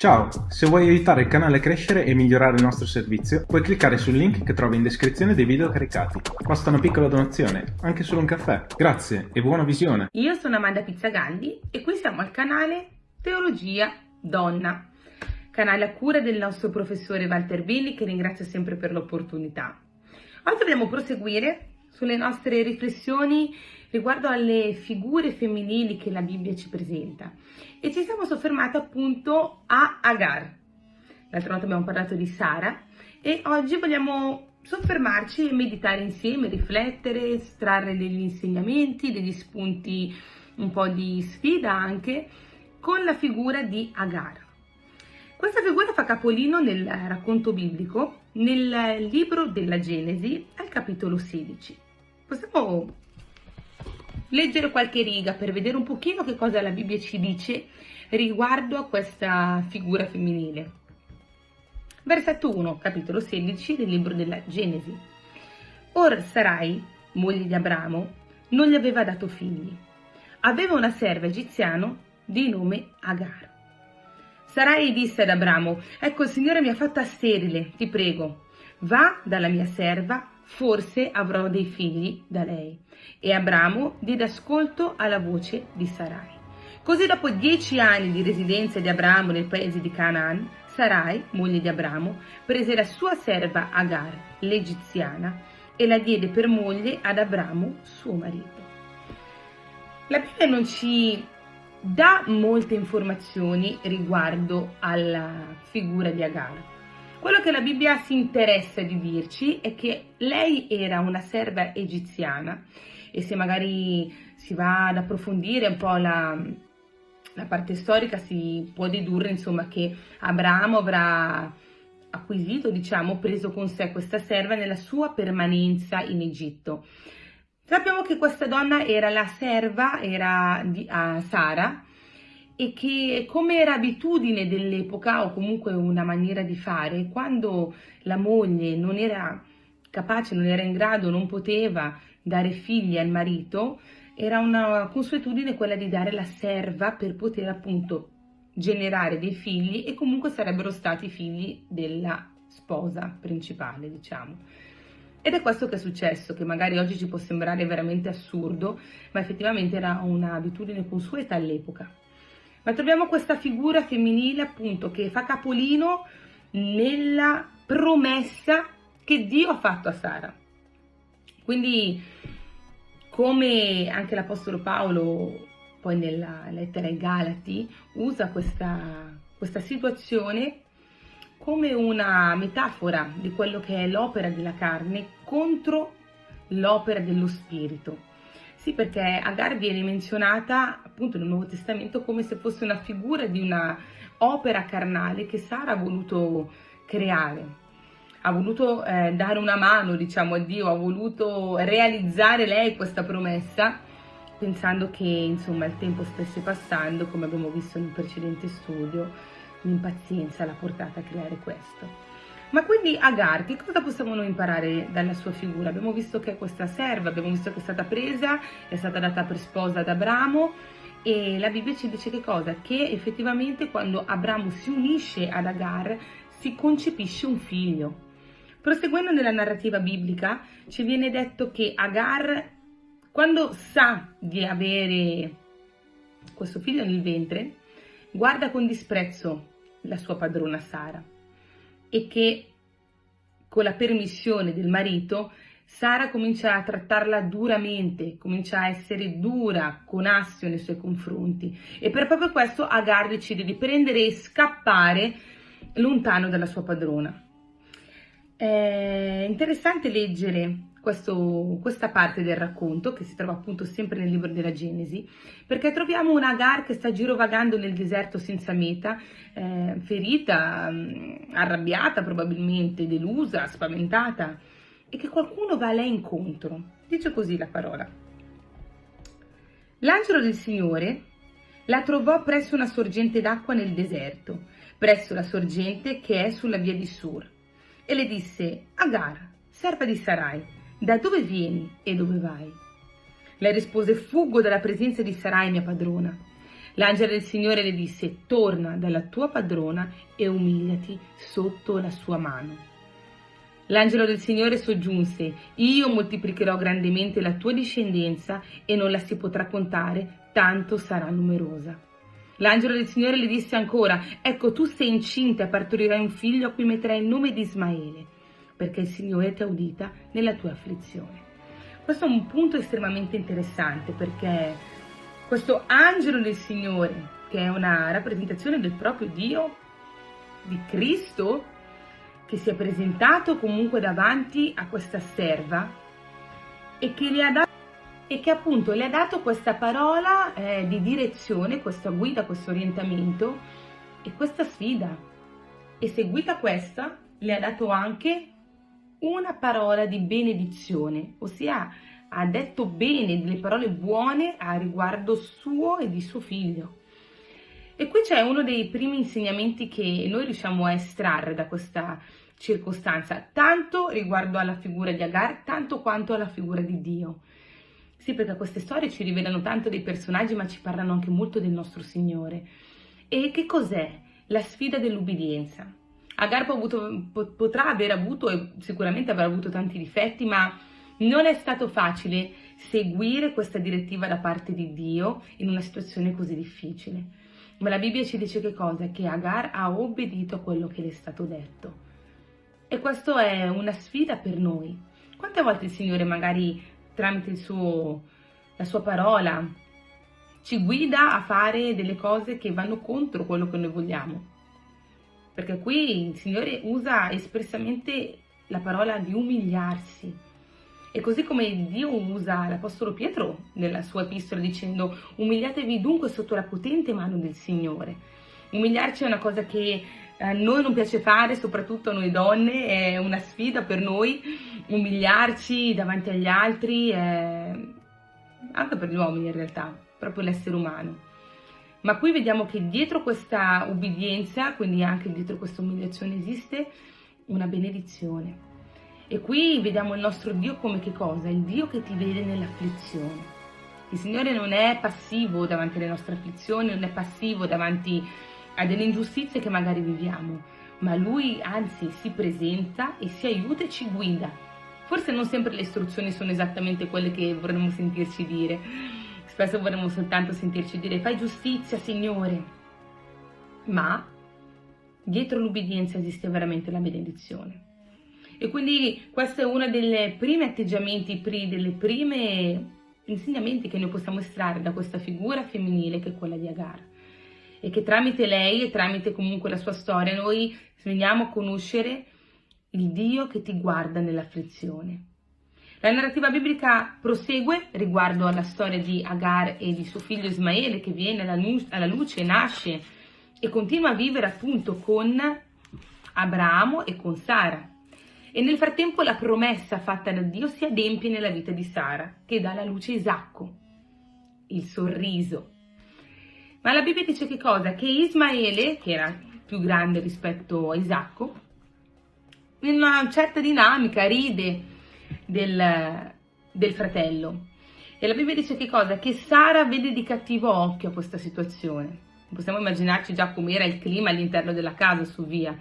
Ciao, se vuoi aiutare il canale a crescere e migliorare il nostro servizio, puoi cliccare sul link che trovi in descrizione dei video caricati. Basta una piccola donazione, anche solo un caffè. Grazie e buona visione. Io sono Amanda Pizzagalli e qui siamo al canale Teologia Donna, canale a cura del nostro professore Walter Billi che ringrazio sempre per l'opportunità. Oggi dobbiamo proseguire sulle nostre riflessioni riguardo alle figure femminili che la Bibbia ci presenta e ci siamo soffermati appunto a Agar. L'altra volta abbiamo parlato di Sara e oggi vogliamo soffermarci e meditare insieme, riflettere, estrarre degli insegnamenti, degli spunti un po' di sfida anche con la figura di Agar. Questa figura fa capolino nel racconto biblico nel libro della Genesi al capitolo 16. Possiamo leggere qualche riga per vedere un pochino che cosa la Bibbia ci dice riguardo a questa figura femminile. Versetto 1, capitolo 16 del libro della Genesi. Or Sarai, moglie di Abramo, non gli aveva dato figli. Aveva una serva egiziana di nome Agar. Sarai disse ad Abramo, ecco il Signore mi ha fatta sterile, ti prego, va dalla mia serva, forse avrò dei figli da lei. E Abramo diede ascolto alla voce di Sarai. Così dopo dieci anni di residenza di Abramo nel paese di Canaan, Sarai, moglie di Abramo, prese la sua serva Agar, l'egiziana, e la diede per moglie ad Abramo, suo marito. La Bibbia non ci dà molte informazioni riguardo alla figura di Agar. Quello che la Bibbia si interessa di dirci è che lei era una serva egiziana e se magari si va ad approfondire un po' la, la parte storica si può dedurre insomma che Abramo avrà acquisito, diciamo, preso con sé questa serva nella sua permanenza in Egitto. Sappiamo che questa donna era la serva, era di uh, Sara, e che come era abitudine dell'epoca o comunque una maniera di fare, quando la moglie non era capace, non era in grado, non poteva dare figli al marito, era una consuetudine quella di dare la serva per poter appunto generare dei figli e comunque sarebbero stati figli della sposa principale, diciamo. Ed è questo che è successo, che magari oggi ci può sembrare veramente assurdo, ma effettivamente era un'abitudine consueta all'epoca. Ma troviamo questa figura femminile appunto che fa capolino nella promessa che Dio ha fatto a Sara. Quindi come anche l'Apostolo Paolo poi nella lettera ai Galati usa questa, questa situazione come una metafora di quello che è l'opera della carne contro l'opera dello spirito. Sì, perché Agar viene menzionata appunto nel Nuovo Testamento come se fosse una figura di una opera carnale che Sara ha voluto creare. Ha voluto eh, dare una mano, diciamo, a Dio, ha voluto realizzare lei questa promessa, pensando che, insomma, il tempo stesse passando, come abbiamo visto nel precedente studio, l'impazienza l'ha portata a creare questo. Ma quindi Agar, che cosa possiamo noi imparare dalla sua figura? Abbiamo visto che è questa serva, abbiamo visto che è stata presa, è stata data per sposa ad Abramo e la Bibbia ci dice che cosa? Che effettivamente quando Abramo si unisce ad Agar si concepisce un figlio. Proseguendo nella narrativa biblica ci viene detto che Agar, quando sa di avere questo figlio nel ventre, guarda con disprezzo la sua padrona Sara e che con la permissione del marito Sara comincia a trattarla duramente, comincia a essere dura con Assio nei suoi confronti e per proprio questo Agar decide di prendere e scappare lontano dalla sua padrona. È interessante leggere questo, questa parte del racconto, che si trova appunto sempre nel libro della Genesi, perché troviamo una Agar che sta girovagando nel deserto senza meta, eh, ferita, mm, arrabbiata probabilmente, delusa, spaventata, e che qualcuno va a lei incontro. Dice così la parola. L'angelo del Signore la trovò presso una sorgente d'acqua nel deserto, presso la sorgente che è sulla via di Sur, e le disse, Agar, serva di Sarai, da dove vieni e dove vai? Lei rispose, fuggo dalla presenza di Sarai, mia padrona. L'angelo del Signore le disse, torna dalla tua padrona e umiliati sotto la sua mano. L'angelo del Signore soggiunse, io moltiplicherò grandemente la tua discendenza e non la si potrà contare, tanto sarà numerosa. L'angelo del Signore le disse ancora, ecco tu sei incinta e partorirai un figlio a cui metterai il nome di Ismaele, perché il Signore ti ha udita nella tua afflizione. Questo è un punto estremamente interessante perché questo angelo del Signore, che è una rappresentazione del proprio Dio, di Cristo, che si è presentato comunque davanti a questa serva e che, le ha dato, e che appunto le ha dato questa parola eh, di direzione, questa guida, questo orientamento e questa sfida. E seguita questa, le ha dato anche una parola di benedizione, ossia ha detto bene, delle parole buone a riguardo suo e di suo figlio. E qui c'è uno dei primi insegnamenti che noi riusciamo a estrarre da questa circostanza, tanto riguardo alla figura di Agar, tanto quanto alla figura di Dio. Sì, perché queste storie ci rivelano tanto dei personaggi, ma ci parlano anche molto del nostro Signore. E che cos'è? La sfida dell'ubbidienza. Agar avuto, potrà aver avuto, e sicuramente avrà avuto tanti difetti, ma non è stato facile seguire questa direttiva da parte di Dio in una situazione così difficile. Ma la Bibbia ci dice che cosa? Che Agar ha obbedito a quello che le è stato detto. E questa è una sfida per noi. Quante volte il Signore magari tramite suo, la sua parola ci guida a fare delle cose che vanno contro quello che noi vogliamo? Perché qui il Signore usa espressamente la parola di umiliarsi. E così come Dio usa l'Apostolo Pietro nella sua epistola dicendo umiliatevi dunque sotto la potente mano del Signore. Umiliarci è una cosa che a noi non piace fare, soprattutto a noi donne, è una sfida per noi umiliarci davanti agli altri, anche per gli uomini in realtà, proprio l'essere umano. Ma qui vediamo che dietro questa ubbidienza, quindi anche dietro questa umiliazione, esiste una benedizione. E qui vediamo il nostro Dio come che cosa? Il Dio che ti vede nell'afflizione. Il Signore non è passivo davanti alle nostre afflizioni, non è passivo davanti a delle ingiustizie che magari viviamo, ma Lui anzi si presenta e si aiuta e ci guida. Forse non sempre le istruzioni sono esattamente quelle che vorremmo sentirci dire, spesso vorremmo soltanto sentirci dire fai giustizia Signore, ma dietro l'ubbidienza esiste veramente la benedizione. E quindi questo è uno dei primi atteggiamenti, delle prime insegnamenti che noi possiamo estrarre da questa figura femminile che è quella di Agar. E che tramite lei e tramite comunque la sua storia noi veniamo a conoscere il Dio che ti guarda nell'afflizione. La narrativa biblica prosegue riguardo alla storia di Agar e di suo figlio Ismaele che viene alla luce, nasce e continua a vivere appunto con Abramo e con Sara. E nel frattempo la promessa fatta da Dio si adempie nella vita di Sara, che dà alla luce Isacco, il sorriso. Ma la Bibbia dice che cosa? Che Ismaele, che era più grande rispetto a Isacco, in una certa dinamica ride del, del fratello. E la Bibbia dice che cosa? Che Sara vede di cattivo occhio questa situazione. Possiamo immaginarci già com'era il clima all'interno della casa su via.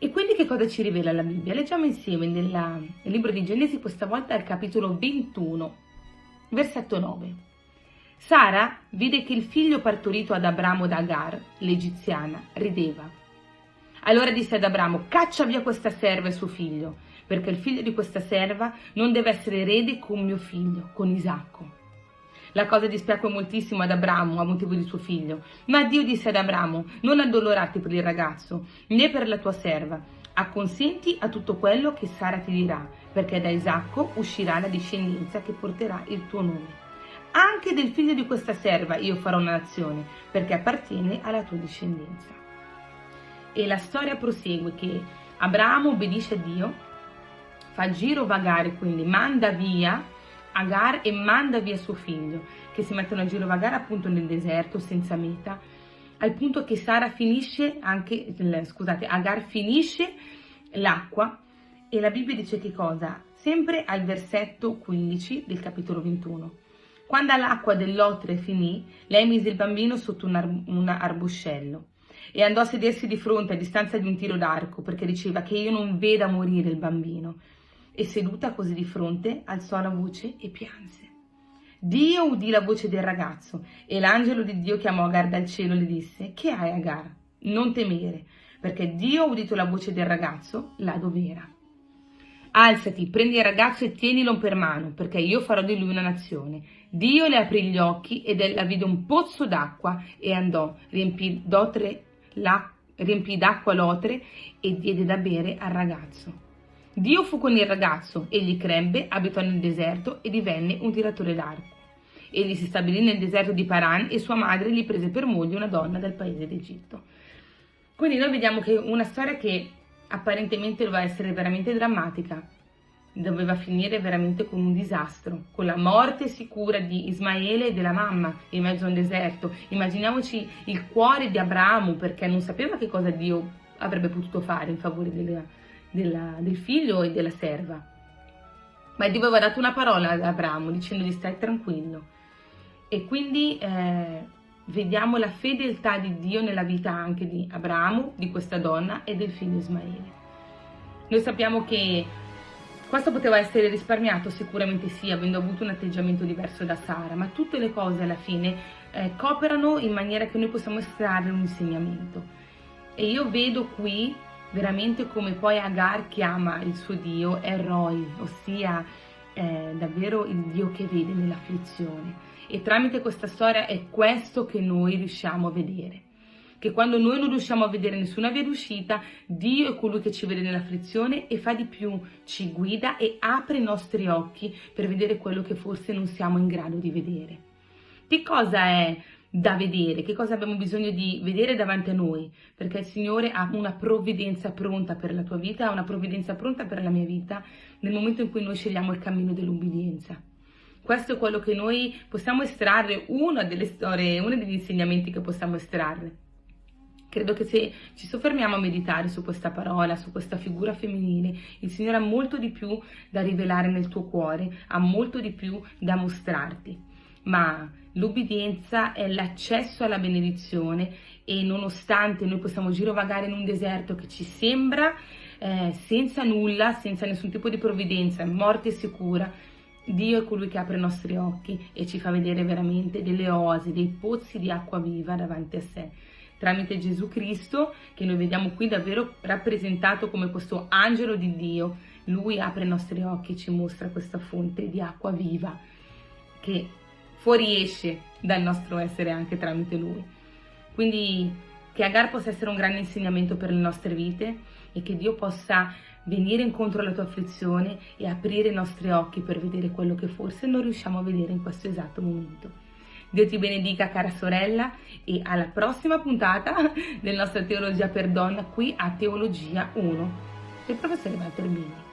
E quindi che cosa ci rivela la Bibbia? Leggiamo insieme nella, nel libro di Genesi, questa volta al capitolo 21, versetto 9. Sara vide che il figlio partorito ad Abramo da Agar, l'egiziana, rideva. Allora disse ad Abramo, caccia via questa serva e suo figlio, perché il figlio di questa serva non deve essere erede con mio figlio, con Isacco. La cosa dispiacque moltissimo ad Abramo a motivo di suo figlio. Ma Dio disse ad Abramo, non addolorarti per il ragazzo, né per la tua serva. Acconsenti a tutto quello che Sara ti dirà, perché da Isacco uscirà la discendenza che porterà il tuo nome. Anche del figlio di questa serva io farò una nazione, perché appartiene alla tua discendenza. E la storia prosegue che Abramo obbedisce a Dio, fa giro vagare, quindi manda via Agar e manda via suo figlio, che si mettono a girovagare appunto nel deserto senza meta, al punto che Sara finisce anche, scusate, Agar finisce l'acqua e la Bibbia dice che cosa? Sempre al versetto 15 del capitolo 21. Quando l'acqua dell'otre finì, lei mise il bambino sotto un, ar un arbuscello e andò a sedersi di fronte a distanza di un tiro d'arco perché diceva che io non veda morire il bambino. E seduta così di fronte alzò la voce e pianse. Dio udì la voce del ragazzo e l'angelo di Dio chiamò Agar dal cielo e le disse Che hai Agar? Non temere, perché Dio ha udito la voce del ragazzo là dove era. Alzati, prendi il ragazzo e tienilo per mano, perché io farò di lui una nazione. Dio le aprì gli occhi ed ella vide un pozzo d'acqua e andò, riempì d'acqua l'otre e diede da bere al ragazzo. Dio fu con il ragazzo, egli crebbe, abitò nel deserto e divenne un tiratore d'arco. Egli si stabilì nel deserto di Paran e sua madre gli prese per moglie una donna del paese d'Egitto. Quindi noi vediamo che una storia che apparentemente doveva essere veramente drammatica, doveva finire veramente con un disastro, con la morte sicura di Ismaele e della mamma in mezzo a un deserto. Immaginiamoci il cuore di Abramo perché non sapeva che cosa Dio avrebbe potuto fare in favore della, della, del figlio e della serva. Ma Dio aveva dato una parola ad Abramo dicendogli stai tranquillo. E quindi eh, vediamo la fedeltà di Dio nella vita anche di Abramo, di questa donna e del figlio Ismaele. Noi sappiamo che questo poteva essere risparmiato, sicuramente sì, avendo avuto un atteggiamento diverso da Sara, ma tutte le cose alla fine eh, cooperano in maniera che noi possiamo estrarre un insegnamento. E io vedo qui veramente come poi Agar chiama il suo Dio Eroi, ossia eh, davvero il Dio che vede nell'afflizione. E tramite questa storia è questo che noi riusciamo a vedere. Che quando noi non riusciamo a vedere nessuna via d'uscita, Dio è colui che ci vede nell'afflizione e fa di più, ci guida e apre i nostri occhi per vedere quello che forse non siamo in grado di vedere. Che cosa è da vedere, che cosa abbiamo bisogno di vedere davanti a noi, perché il Signore ha una provvidenza pronta per la tua vita, ha una provvidenza pronta per la mia vita nel momento in cui noi scegliamo il cammino dell'ubbidienza. Questo è quello che noi possiamo estrarre, una delle storie, uno degli insegnamenti che possiamo estrarre. Credo che se ci soffermiamo a meditare su questa parola, su questa figura femminile, il Signore ha molto di più da rivelare nel tuo cuore, ha molto di più da mostrarti. Ma l'ubbidienza è l'accesso alla benedizione e nonostante noi possiamo girovagare in un deserto che ci sembra eh, senza nulla, senza nessun tipo di provvidenza, morte sicura, Dio è colui che apre i nostri occhi e ci fa vedere veramente delle oasi, dei pozzi di acqua viva davanti a sé. Tramite Gesù Cristo, che noi vediamo qui davvero rappresentato come questo angelo di Dio, lui apre i nostri occhi e ci mostra questa fonte di acqua viva che fuoriesce dal nostro essere anche tramite lui. Quindi che Agar possa essere un grande insegnamento per le nostre vite e che Dio possa venire incontro alla tua afflizione e aprire i nostri occhi per vedere quello che forse non riusciamo a vedere in questo esatto momento. Dio ti benedica cara sorella e alla prossima puntata del nostro Teologia per Donna qui a Teologia 1 del professore Walter Bini.